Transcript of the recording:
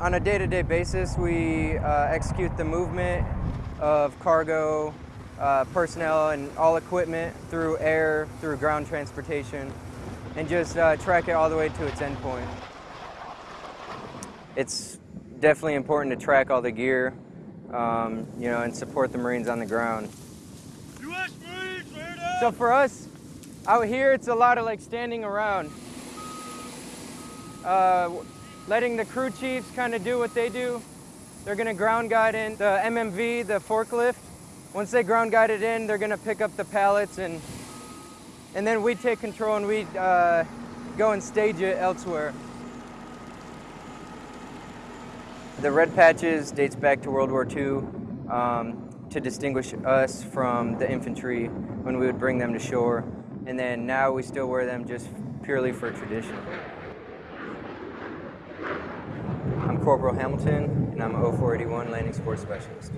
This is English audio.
on a day-to-day basis, we uh, execute the movement of cargo, uh, personnel, and all equipment through air, through ground transportation, and just uh, track it all the way to its endpoint. It's definitely important to track all the gear, um, you know, and support the Marines on the ground. U.S. Marines! So for us, out here, it's a lot of like standing around. Letting the crew chiefs kind of do what they do. They're gonna ground guide in the MMV, the forklift. Once they ground guide it in, they're gonna pick up the pallets and and then we take control and we uh, go and stage it elsewhere. The red patches dates back to World War II um, to distinguish us from the infantry when we would bring them to shore. And then now we still wear them just purely for tradition. I'm Corporal Hamilton, and I'm a 0481 Landing Support Specialist.